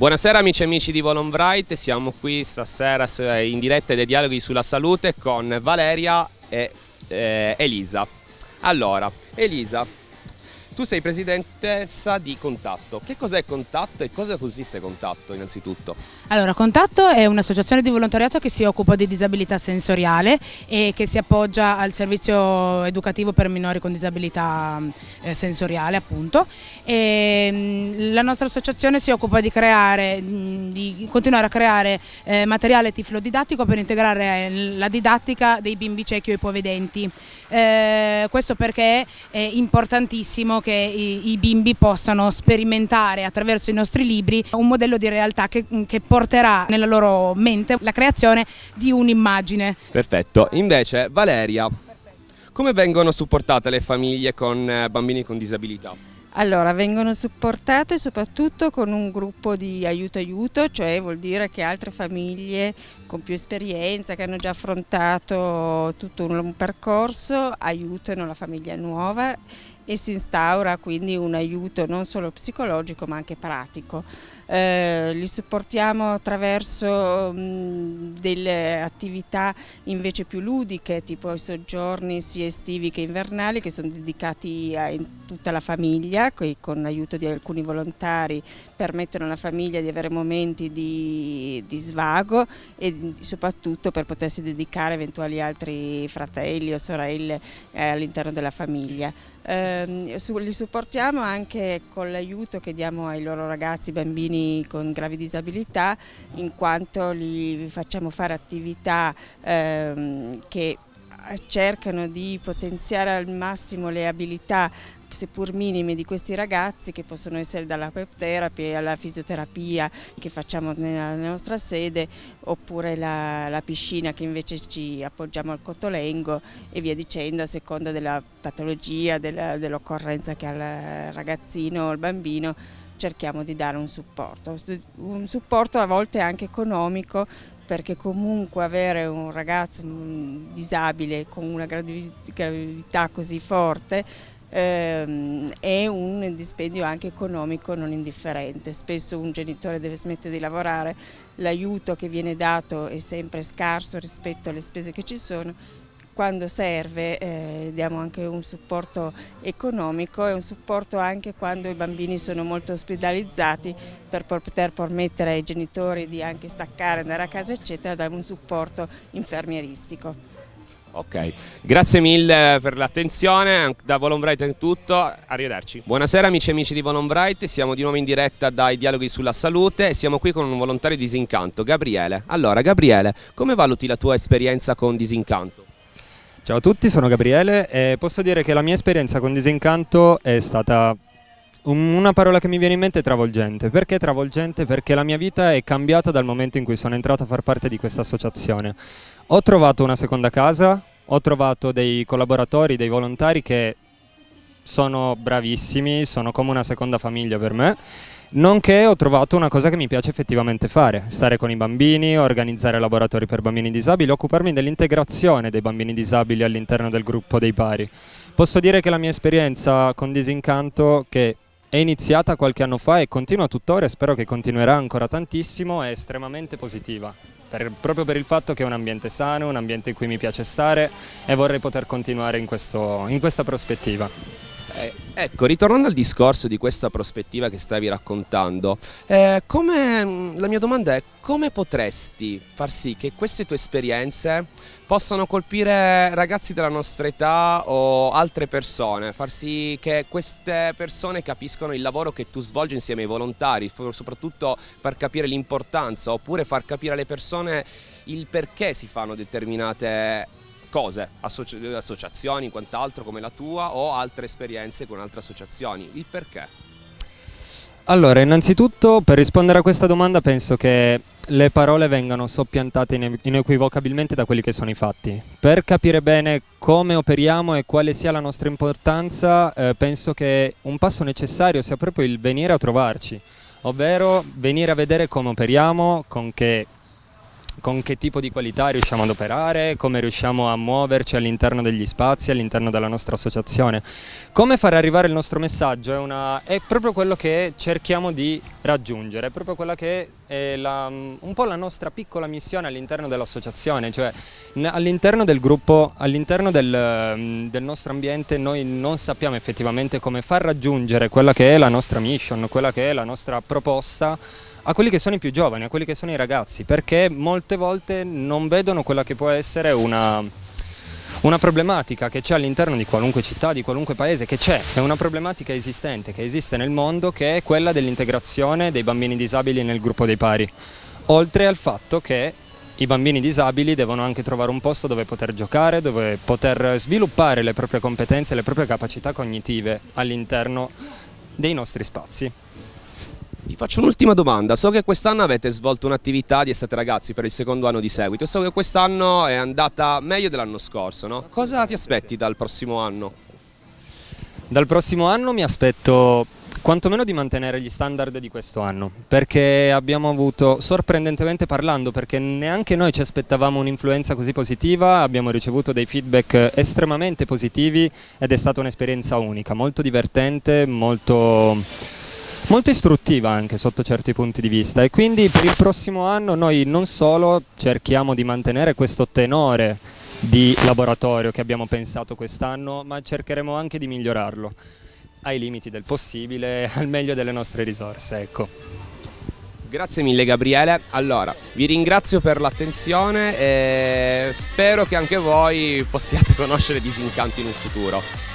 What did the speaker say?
Buonasera amici e amici di Volonbright, siamo qui stasera in diretta dei dialoghi sulla salute con Valeria e eh, Elisa. Allora, Elisa, tu sei presidentessa di Contatto. Che cos'è Contatto e cosa consiste Contatto innanzitutto? Allora, Contatto è un'associazione di volontariato che si occupa di disabilità sensoriale e che si appoggia al servizio educativo per minori con disabilità eh, sensoriale appunto. E, mh, la nostra associazione si occupa di, creare, di continuare a creare eh, materiale tiflodidattico per integrare eh, la didattica dei bimbi ciechi o ipovedenti. Eh, questo perché è importantissimo che i, i, bimbi possano sperimentare attraverso i nostri libri un modello di realtà che, che porterà nella loro mente la creazione di un'immagine. Perfetto, invece Valeria, come vengono supportate le famiglie con eh, bambini con disabilità? Allora, vengono supportate soprattutto con un gruppo di aiuto-aiuto, cioè vuol dire che altre famiglie con più esperienza, che hanno già affrontato tutto un percorso, aiutano la famiglia nuova e si instaura quindi un aiuto non solo psicologico ma anche pratico. Eh, li supportiamo attraverso mh, delle attività invece più ludiche, tipo i soggiorni sia estivi che invernali, che sono dedicati a tutta la famiglia, che con l'aiuto di alcuni volontari permettono alla famiglia di avere momenti di, di svago e soprattutto per potersi dedicare eventuali altri fratelli o sorelle eh, all'interno della famiglia. Eh, li supportiamo anche con l'aiuto che diamo ai loro ragazzi, bambini con gravi disabilità in quanto li facciamo fare attività ehm, che cercano di potenziare al massimo le abilità seppur minime di questi ragazzi che possono essere dalla web therapy alla fisioterapia che facciamo nella nostra sede oppure la, la piscina che invece ci appoggiamo al cotolengo e via dicendo a seconda della patologia, dell'occorrenza che ha il ragazzino o il bambino cerchiamo di dare un supporto, un supporto a volte anche economico perché comunque avere un ragazzo disabile con una gravità così forte ehm, è un dispendio anche economico non indifferente. Spesso un genitore deve smettere di lavorare, l'aiuto che viene dato è sempre scarso rispetto alle spese che ci sono quando serve eh, diamo anche un supporto economico e un supporto anche quando i bambini sono molto ospedalizzati per poter permettere ai genitori di anche staccare, andare a casa eccetera, dare un supporto infermieristico. Ok, grazie mille per l'attenzione, da Volonbright è tutto, arrivederci. Buonasera amici e amici di Volonbright, siamo di nuovo in diretta dai dialoghi sulla salute e siamo qui con un volontario di Disincanto, Gabriele. Allora Gabriele, come valuti la tua esperienza con Disincanto? Ciao a tutti, sono Gabriele e posso dire che la mia esperienza con Disincanto è stata una parola che mi viene in mente è travolgente. Perché travolgente? Perché la mia vita è cambiata dal momento in cui sono entrato a far parte di questa associazione. Ho trovato una seconda casa, ho trovato dei collaboratori, dei volontari che sono bravissimi, sono come una seconda famiglia per me Nonché ho trovato una cosa che mi piace effettivamente fare, stare con i bambini, organizzare laboratori per bambini disabili, occuparmi dell'integrazione dei bambini disabili all'interno del gruppo dei pari. Posso dire che la mia esperienza con Disincanto, che è iniziata qualche anno fa e continua tuttora e spero che continuerà ancora tantissimo, è estremamente positiva. Per, proprio per il fatto che è un ambiente sano, un ambiente in cui mi piace stare e vorrei poter continuare in, questo, in questa prospettiva. Eh, ecco, ritornando al discorso di questa prospettiva che stavi raccontando, eh, come, mm, la mia domanda è come potresti far sì che queste tue esperienze possano colpire ragazzi della nostra età o altre persone, far sì che queste persone capiscono il lavoro che tu svolgi insieme ai volontari, soprattutto far capire l'importanza oppure far capire alle persone il perché si fanno determinate cose, associ associazioni, quant'altro come la tua o altre esperienze con altre associazioni. Il perché? Allora, innanzitutto per rispondere a questa domanda penso che le parole vengano soppiantate inequivocabilmente da quelli che sono i fatti. Per capire bene come operiamo e quale sia la nostra importanza, eh, penso che un passo necessario sia proprio il venire a trovarci, ovvero venire a vedere come operiamo, con che con che tipo di qualità riusciamo ad operare, come riusciamo a muoverci all'interno degli spazi, all'interno della nostra associazione. Come far arrivare il nostro messaggio è, una, è proprio quello che cerchiamo di raggiungere, è proprio quella che è la, un po' la nostra piccola missione all'interno dell'associazione, cioè all'interno del gruppo, all'interno del, del nostro ambiente noi non sappiamo effettivamente come far raggiungere quella che è la nostra mission, quella che è la nostra proposta a quelli che sono i più giovani, a quelli che sono i ragazzi, perché molte volte non vedono quella che può essere una, una problematica che c'è all'interno di qualunque città, di qualunque paese, che c'è, è una problematica esistente, che esiste nel mondo, che è quella dell'integrazione dei bambini disabili nel gruppo dei pari, oltre al fatto che i bambini disabili devono anche trovare un posto dove poter giocare, dove poter sviluppare le proprie competenze, le proprie capacità cognitive all'interno dei nostri spazi. Faccio un'ultima domanda, so che quest'anno avete svolto un'attività di estate ragazzi per il secondo anno di seguito, so che quest'anno è andata meglio dell'anno scorso, no? Cosa ti aspetti dal prossimo anno? Dal prossimo anno mi aspetto quantomeno di mantenere gli standard di questo anno, perché abbiamo avuto, sorprendentemente parlando, perché neanche noi ci aspettavamo un'influenza così positiva, abbiamo ricevuto dei feedback estremamente positivi ed è stata un'esperienza unica, molto divertente, molto molto istruttiva anche sotto certi punti di vista e quindi per il prossimo anno noi non solo cerchiamo di mantenere questo tenore di laboratorio che abbiamo pensato quest'anno, ma cercheremo anche di migliorarlo ai limiti del possibile, al meglio delle nostre risorse. Ecco. Grazie mille Gabriele, allora vi ringrazio per l'attenzione e spero che anche voi possiate conoscere Disincanto in un futuro.